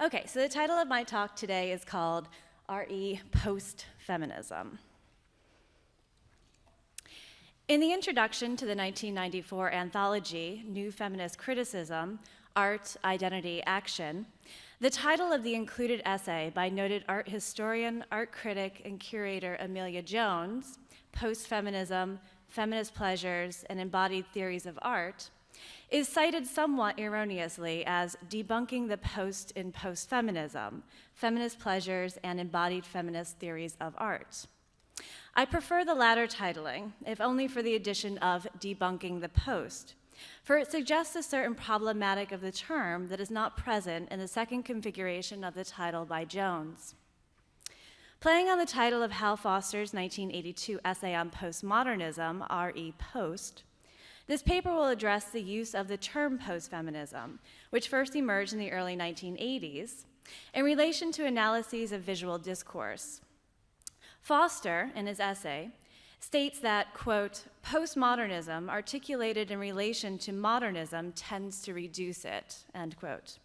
Okay, so the title of my talk today is called RE Post Feminism. In the introduction to the 1994 anthology, New Feminist Criticism Art, Identity, Action, the title of the included essay by noted art historian, art critic, and curator Amelia Jones, Post Feminism, Feminist Pleasures, and Embodied Theories of Art, is cited somewhat erroneously as debunking the post in post feminism, feminist pleasures, and embodied feminist theories of art. I prefer the latter titling, if only for the addition of debunking the post, for it suggests a certain problematic of the term that is not present in the second configuration of the title by Jones. Playing on the title of Hal Foster's 1982 essay on postmodernism, R.E. Post, this paper will address the use of the term postfeminism, which first emerged in the early 1980s, in relation to analyses of visual discourse. Foster, in his essay, states that, quote, postmodernism articulated in relation to modernism tends to reduce it, end quote.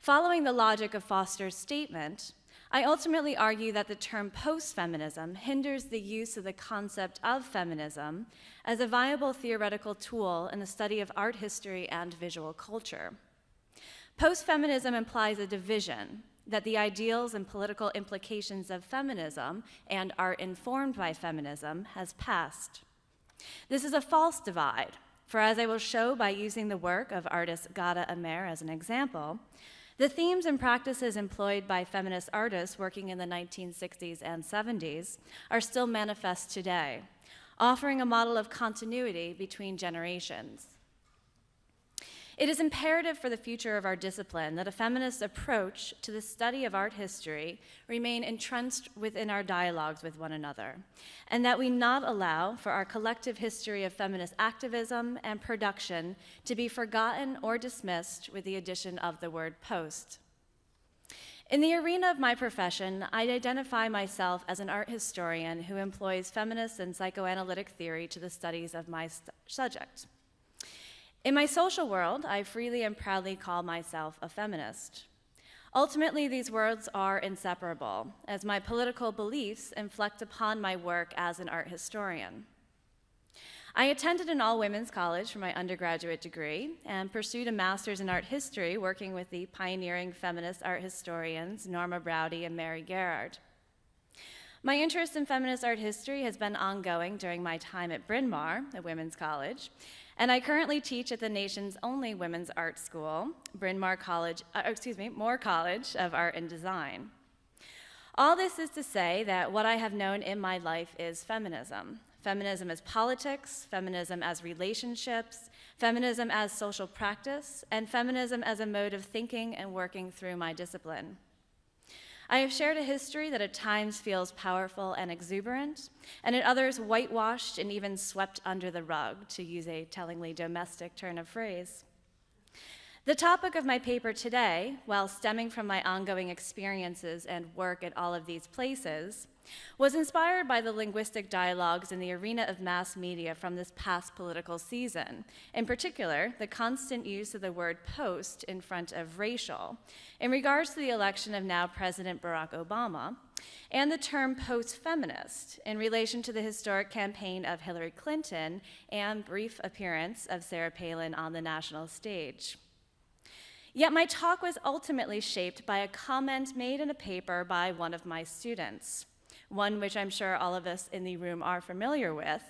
Following the logic of Foster's statement, I ultimately argue that the term post-feminism hinders the use of the concept of feminism as a viable theoretical tool in the study of art history and visual culture. Post-feminism implies a division that the ideals and political implications of feminism and are informed by feminism has passed. This is a false divide, for as I will show by using the work of artist Ghada Amer as an example, the themes and practices employed by feminist artists working in the 1960s and 70s are still manifest today, offering a model of continuity between generations. It is imperative for the future of our discipline that a feminist approach to the study of art history remain entrenched within our dialogues with one another, and that we not allow for our collective history of feminist activism and production to be forgotten or dismissed with the addition of the word post. In the arena of my profession, I identify myself as an art historian who employs feminist and psychoanalytic theory to the studies of my subject. In my social world, I freely and proudly call myself a feminist. Ultimately, these words are inseparable, as my political beliefs inflect upon my work as an art historian. I attended an all women's college for my undergraduate degree and pursued a master's in art history working with the pioneering feminist art historians Norma Broude and Mary Garrard. My interest in feminist art history has been ongoing during my time at Bryn Mawr, a women's college, and I currently teach at the nation's only women's art school, Bryn Mawr College, uh, excuse me, Moore College of Art and Design. All this is to say that what I have known in my life is feminism. Feminism as politics, feminism as relationships, feminism as social practice, and feminism as a mode of thinking and working through my discipline. I have shared a history that at times feels powerful and exuberant, and at others whitewashed and even swept under the rug, to use a tellingly domestic turn of phrase. The topic of my paper today, while stemming from my ongoing experiences and work at all of these places, was inspired by the linguistic dialogues in the arena of mass media from this past political season. In particular, the constant use of the word post in front of racial, in regards to the election of now President Barack Obama, and the term post feminist in relation to the historic campaign of Hillary Clinton and brief appearance of Sarah Palin on the national stage. Yet my talk was ultimately shaped by a comment made in a paper by one of my students one which I'm sure all of us in the room are familiar with.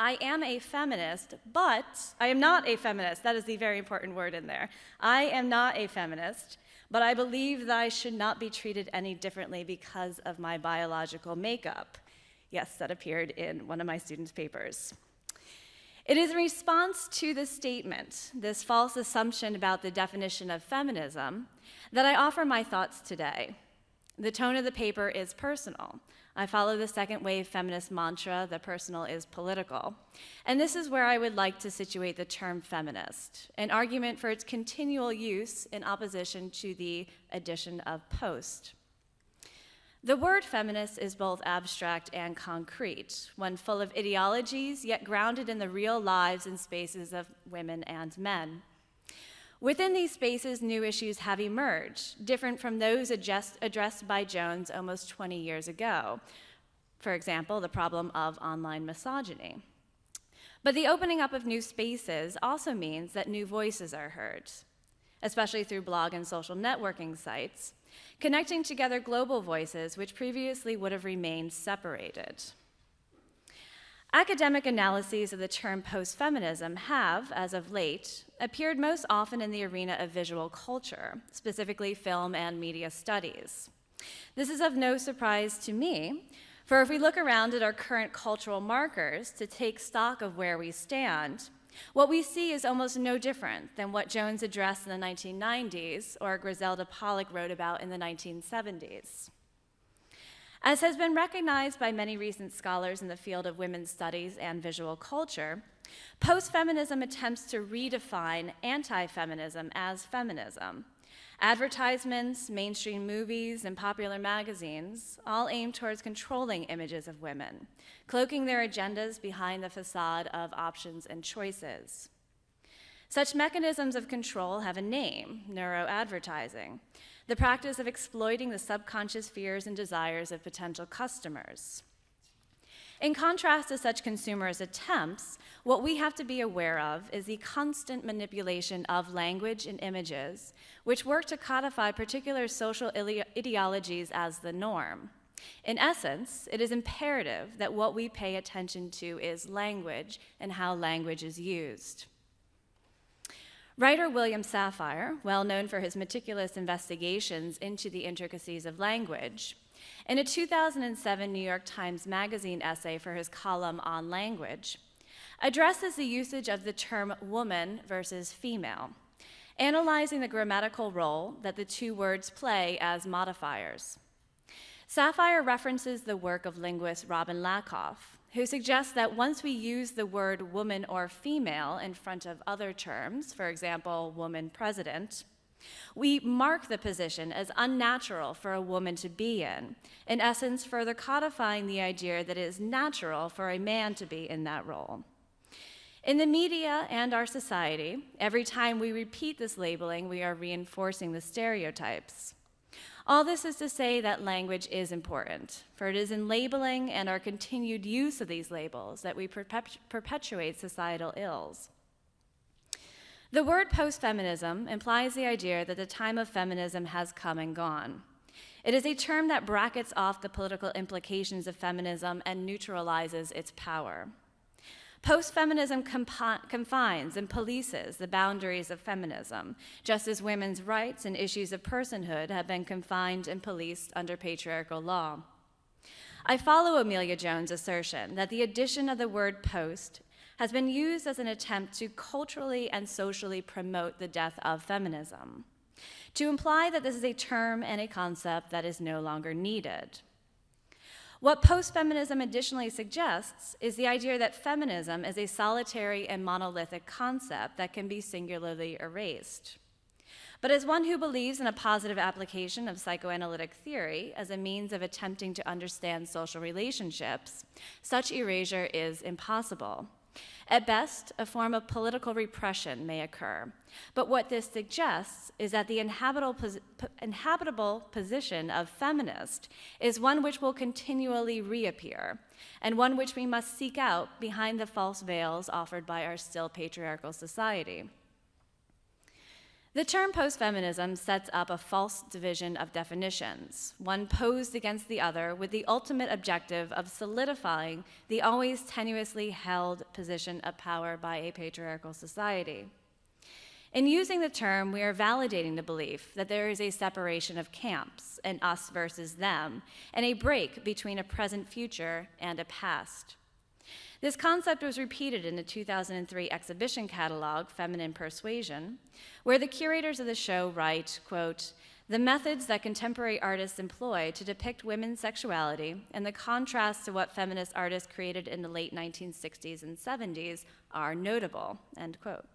I am a feminist, but I am not a feminist. That is the very important word in there. I am not a feminist, but I believe that I should not be treated any differently because of my biological makeup. Yes, that appeared in one of my students' papers. It is in response to this statement, this false assumption about the definition of feminism, that I offer my thoughts today. The tone of the paper is personal. I follow the second wave feminist mantra, the personal is political. And this is where I would like to situate the term feminist, an argument for its continual use in opposition to the addition of post. The word feminist is both abstract and concrete, one full of ideologies, yet grounded in the real lives and spaces of women and men. Within these spaces, new issues have emerged, different from those addressed, addressed by Jones almost 20 years ago. For example, the problem of online misogyny. But the opening up of new spaces also means that new voices are heard, especially through blog and social networking sites, connecting together global voices which previously would have remained separated. Academic analyses of the term post-feminism have, as of late, appeared most often in the arena of visual culture, specifically film and media studies. This is of no surprise to me, for if we look around at our current cultural markers to take stock of where we stand, what we see is almost no different than what Jones addressed in the 1990s or Griselda Pollock wrote about in the 1970s. As has been recognized by many recent scholars in the field of women's studies and visual culture, post-feminism attempts to redefine anti-feminism as feminism. Advertisements, mainstream movies, and popular magazines all aim towards controlling images of women, cloaking their agendas behind the facade of options and choices. Such mechanisms of control have a name, neuroadvertising, the practice of exploiting the subconscious fears and desires of potential customers. In contrast to such consumers' attempts, what we have to be aware of is the constant manipulation of language and images, which work to codify particular social ideologies as the norm. In essence, it is imperative that what we pay attention to is language and how language is used. Writer William Safire, well known for his meticulous investigations into the intricacies of language, in a 2007 New York Times Magazine essay for his column on language, addresses the usage of the term woman versus female, analyzing the grammatical role that the two words play as modifiers. Safire references the work of linguist Robin Lakoff, who suggests that once we use the word woman or female in front of other terms, for example, woman president, we mark the position as unnatural for a woman to be in, in essence, further codifying the idea that it is natural for a man to be in that role. In the media and our society, every time we repeat this labeling, we are reinforcing the stereotypes. All this is to say that language is important, for it is in labeling and our continued use of these labels that we perpetuate societal ills. The word post-feminism implies the idea that the time of feminism has come and gone. It is a term that brackets off the political implications of feminism and neutralizes its power. Post-feminism confines and polices the boundaries of feminism, just as women's rights and issues of personhood have been confined and policed under patriarchal law. I follow Amelia Jones' assertion that the addition of the word post has been used as an attempt to culturally and socially promote the death of feminism, to imply that this is a term and a concept that is no longer needed. What post-feminism additionally suggests is the idea that feminism is a solitary and monolithic concept that can be singularly erased. But as one who believes in a positive application of psychoanalytic theory as a means of attempting to understand social relationships, such erasure is impossible. At best, a form of political repression may occur. But what this suggests is that the inhabitable, pos inhabitable position of feminist is one which will continually reappear, and one which we must seek out behind the false veils offered by our still patriarchal society. The term post-feminism sets up a false division of definitions, one posed against the other with the ultimate objective of solidifying the always tenuously held position of power by a patriarchal society. In using the term, we are validating the belief that there is a separation of camps, an us versus them, and a break between a present future and a past. This concept was repeated in the 2003 exhibition catalog, Feminine Persuasion, where the curators of the show write, quote, the methods that contemporary artists employ to depict women's sexuality and the contrast to what feminist artists created in the late 1960s and 70s are notable, end quote.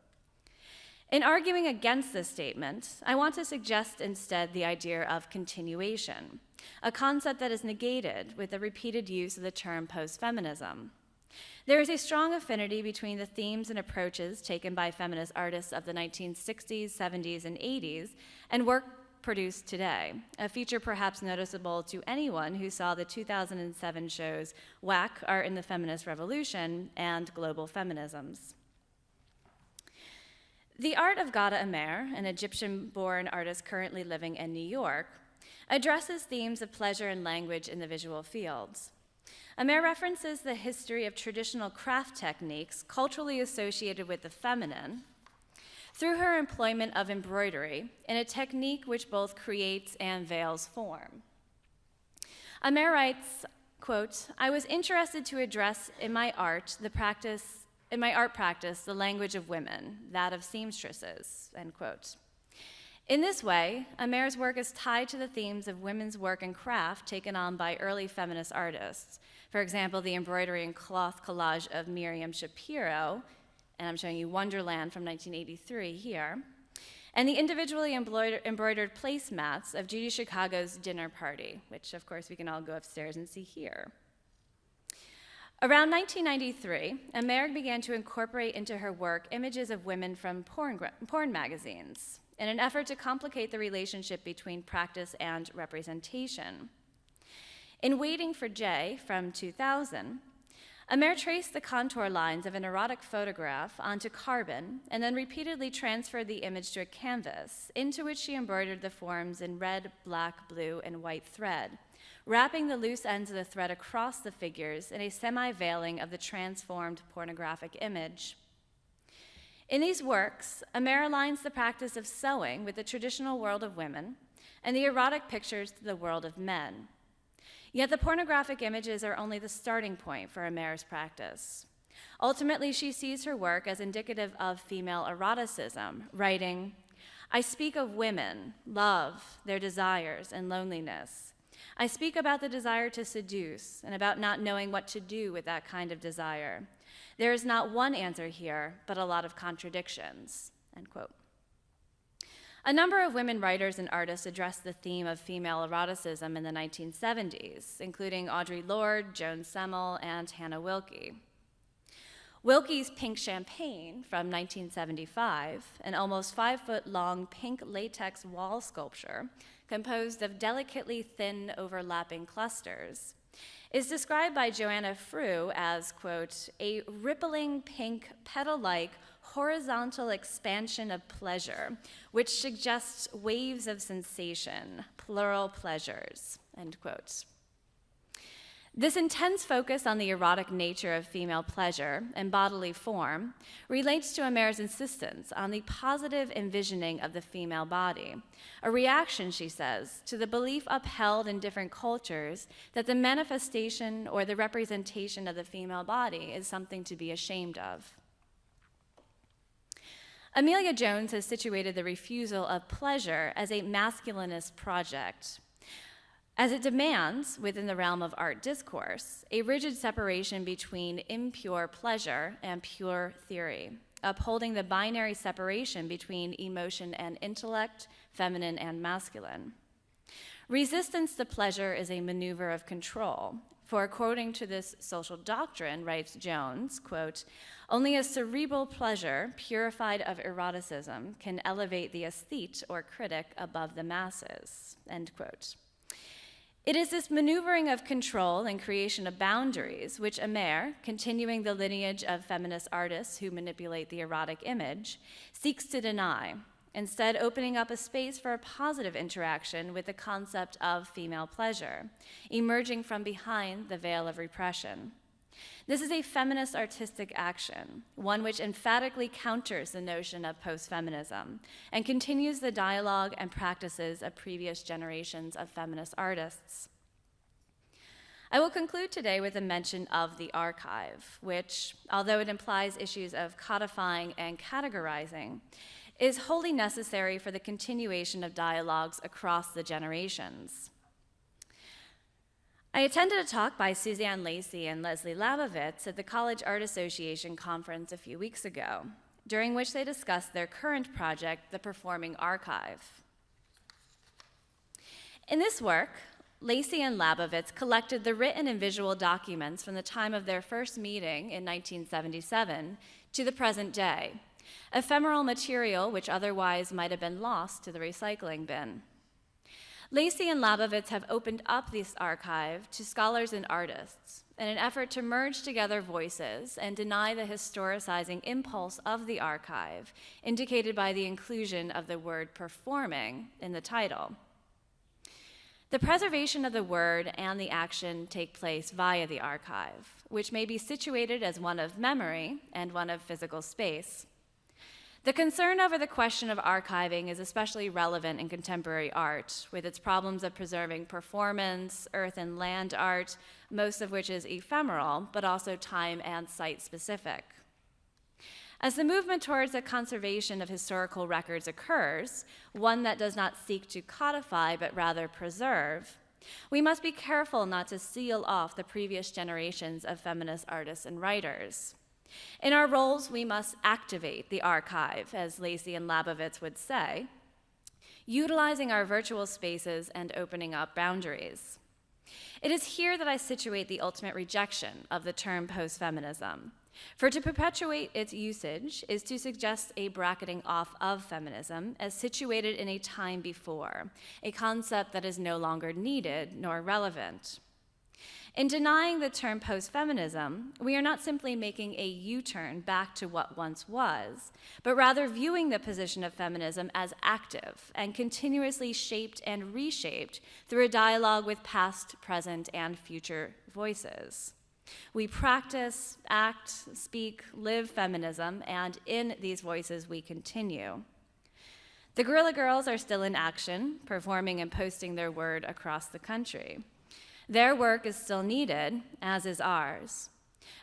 In arguing against this statement, I want to suggest instead the idea of continuation, a concept that is negated with the repeated use of the term post-feminism. There is a strong affinity between the themes and approaches taken by feminist artists of the 1960s, 70s, and 80s and work produced today, a feature perhaps noticeable to anyone who saw the 2007 shows WACK!, Art in the Feminist Revolution, and Global Feminisms. The art of Ghada Amer, an Egyptian born artist currently living in New York, addresses themes of pleasure and language in the visual fields. Amer references the history of traditional craft techniques culturally associated with the feminine through her employment of embroidery in a technique which both creates and veils form. Amer writes, quote, I was interested to address in my art the practice in my art practice the language of women, that of seamstresses, end quote. In this way, Amer's work is tied to the themes of women's work and craft taken on by early feminist artists. For example, the embroidery and cloth collage of Miriam Schapiro, and I'm showing you Wonderland from 1983 here, and the individually embroidered placemats of Judy Chicago's dinner party, which of course we can all go upstairs and see here. Around 1993, Amer began to incorporate into her work images of women from porn, porn magazines in an effort to complicate the relationship between practice and representation. In Waiting for Jay from 2000, Amer traced the contour lines of an erotic photograph onto carbon and then repeatedly transferred the image to a canvas, into which she embroidered the forms in red, black, blue, and white thread wrapping the loose ends of the thread across the figures in a semi veiling of the transformed pornographic image. In these works, Amer aligns the practice of sewing with the traditional world of women and the erotic pictures to the world of men. Yet the pornographic images are only the starting point for Amer's practice. Ultimately, she sees her work as indicative of female eroticism, writing, I speak of women, love, their desires, and loneliness. I speak about the desire to seduce and about not knowing what to do with that kind of desire. There is not one answer here, but a lot of contradictions. End quote. A number of women writers and artists addressed the theme of female eroticism in the 1970s, including Audre Lorde, Joan Semmel, and Hannah Wilke. Wilke's Pink Champagne from 1975, an almost five foot long pink latex wall sculpture, composed of delicately thin overlapping clusters, is described by Joanna Frueh as, quote, a rippling pink petal-like horizontal expansion of pleasure, which suggests waves of sensation, plural pleasures, end quote. This intense focus on the erotic nature of female pleasure and bodily form relates to Amer's insistence on the positive envisioning of the female body, a reaction, she says, to the belief upheld in different cultures that the manifestation or the representation of the female body is something to be ashamed of. Amelia Jones has situated the refusal of pleasure as a masculinist project as it demands, within the realm of art discourse, a rigid separation between impure pleasure and pure theory, upholding the binary separation between emotion and intellect, feminine and masculine. Resistance to pleasure is a maneuver of control, for according to this social doctrine, writes Jones, quote, only a cerebral pleasure, purified of eroticism, can elevate the aesthete or critic above the masses, end quote. It is this maneuvering of control and creation of boundaries which Amer, continuing the lineage of feminist artists who manipulate the erotic image, seeks to deny, instead opening up a space for a positive interaction with the concept of female pleasure, emerging from behind the veil of repression. This is a feminist artistic action, one which emphatically counters the notion of post feminism and continues the dialogue and practices of previous generations of feminist artists. I will conclude today with a mention of the archive, which, although it implies issues of codifying and categorizing, is wholly necessary for the continuation of dialogues across the generations. I attended a talk by Suzanne Lacy and Leslie Labowitz at the College Art Association conference a few weeks ago, during which they discussed their current project, the Performing Archive. In this work, Lacy and Labowitz collected the written and visual documents from the time of their first meeting in 1977 to the present day, ephemeral material which otherwise might have been lost to the recycling bin. Lacy and Labowitz have opened up this archive to scholars and artists in an effort to merge together voices and deny the historicizing impulse of the archive, indicated by the inclusion of the word performing in the title. The preservation of the word and the action take place via the archive, which may be situated as one of memory and one of physical space. The concern over the question of archiving is especially relevant in contemporary art, with its problems of preserving performance, earth and land art, most of which is ephemeral, but also time and site specific. As the movement towards the conservation of historical records occurs, one that does not seek to codify but rather preserve, we must be careful not to seal off the previous generations of feminist artists and writers. In our roles, we must activate the archive, as Lacy and Labowitz would say, utilizing our virtual spaces and opening up boundaries. It is here that I situate the ultimate rejection of the term post feminism. For to perpetuate its usage is to suggest a bracketing off of feminism as situated in a time before, a concept that is no longer needed nor relevant. In denying the term post feminism, we are not simply making a U turn back to what once was, but rather viewing the position of feminism as active and continuously shaped and reshaped through a dialogue with past, present, and future voices. We practice, act, speak, live feminism, and in these voices we continue. The Guerrilla Girls are still in action, performing and posting their word across the country. Their work is still needed, as is ours.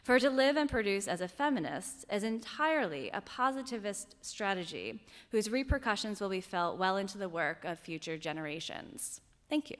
For to live and produce as a feminist is entirely a positivist strategy whose repercussions will be felt well into the work of future generations. Thank you.